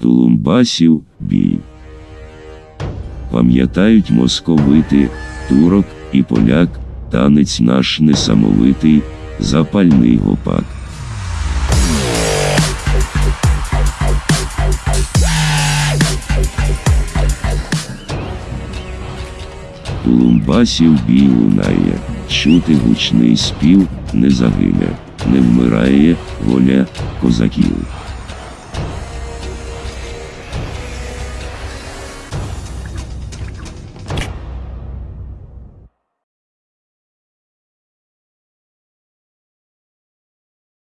Тулумбасів бій. Пам'ятають московити, турок і поляк, танець наш несамовитий, запальний гопак. Тулумбасів бій лунає, чути гучний спів, не загине, не вмирає воля козаків.